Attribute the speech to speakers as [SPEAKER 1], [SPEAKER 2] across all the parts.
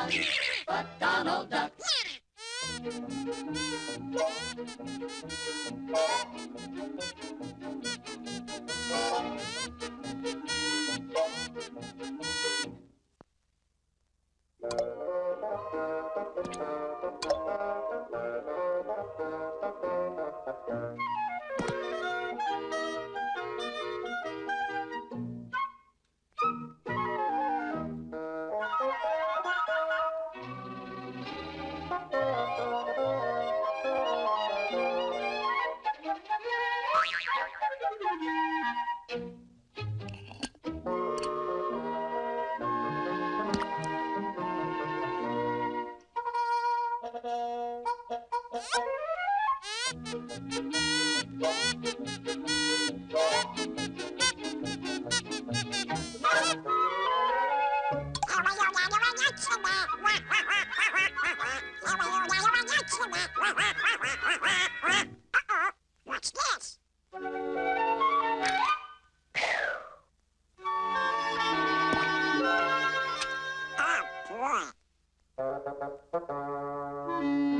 [SPEAKER 1] fun, but Donald Duck.
[SPEAKER 2] Oh, boy.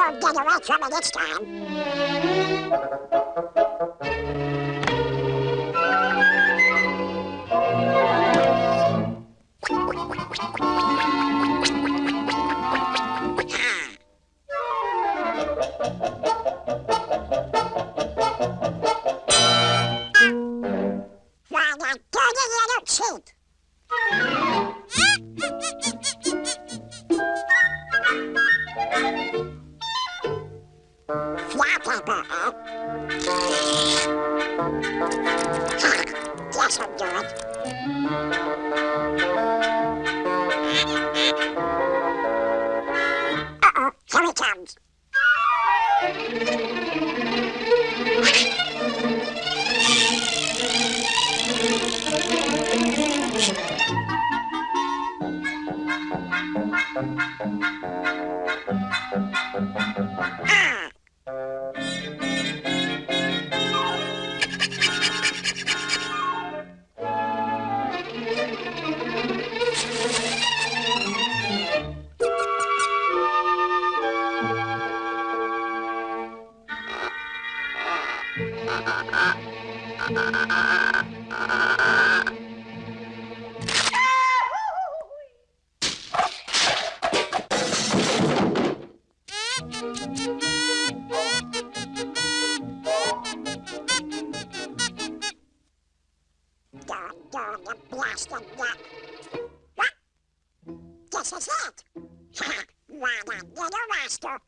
[SPEAKER 2] won't get away from it this time. Why not? Flypaper, huh? Guess will do it. Uh-oh, here he comes. Ah! What? Not, little rascal?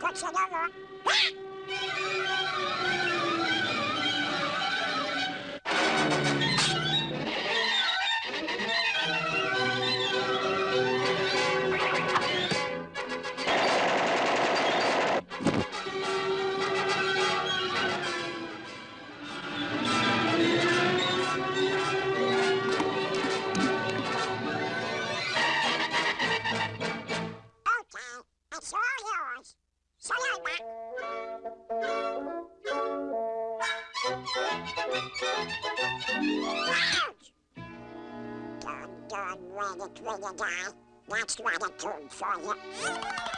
[SPEAKER 2] 快吃掉我。啊 Done, ready, ready, die. That's what a tune for you.